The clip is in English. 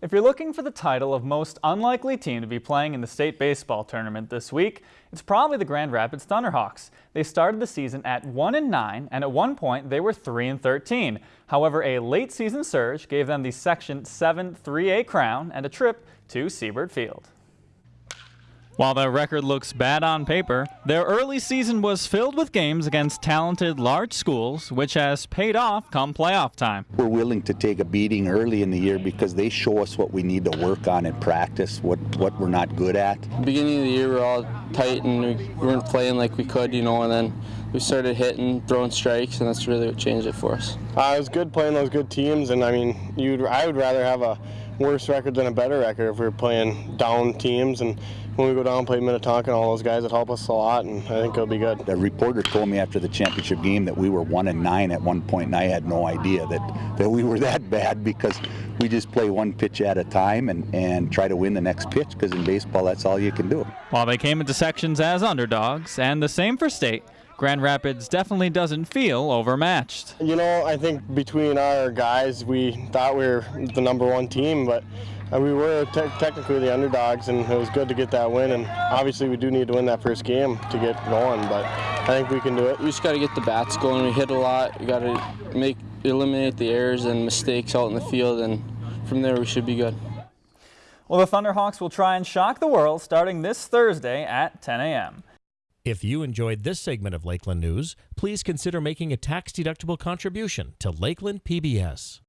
If you're looking for the title of most unlikely team to be playing in the state baseball tournament this week, it's probably the Grand Rapids Thunderhawks. They started the season at 1 and 9 and at one point they were 3 and 13. However, a late season surge gave them the Section 7 3A crown and a trip to Siebert Field. While their record looks bad on paper, their early season was filled with games against talented large schools, which has paid off come playoff time. We're willing to take a beating early in the year because they show us what we need to work on in practice, what, what we're not good at. Beginning of the year, we are all tight and we weren't playing like we could, you know, and then we started hitting, throwing strikes, and that's really what changed it for us. Uh, it was good playing those good teams, and I mean, you'd, I would rather have a worse record than a better record if we were playing down teams and when we go down and play Minnetonka and all those guys, it help us a lot, and I think it'll be good. The reporter told me after the championship game that we were one and nine at one point, and I had no idea that, that we were that bad because we just play one pitch at a time and, and try to win the next pitch because in baseball that's all you can do. While they came into sections as underdogs, and the same for state, Grand Rapids definitely doesn't feel overmatched. You know, I think between our guys, we thought we were the number one team, but uh, we were te technically the underdogs, and it was good to get that win. And obviously, we do need to win that first game to get going, but I think we can do it. We just got to get the bats going. We hit a lot. We got to make eliminate the errors and mistakes out in the field, and from there we should be good. Well, the Thunderhawks will try and shock the world starting this Thursday at 10 a.m. If you enjoyed this segment of Lakeland News, please consider making a tax-deductible contribution to Lakeland PBS.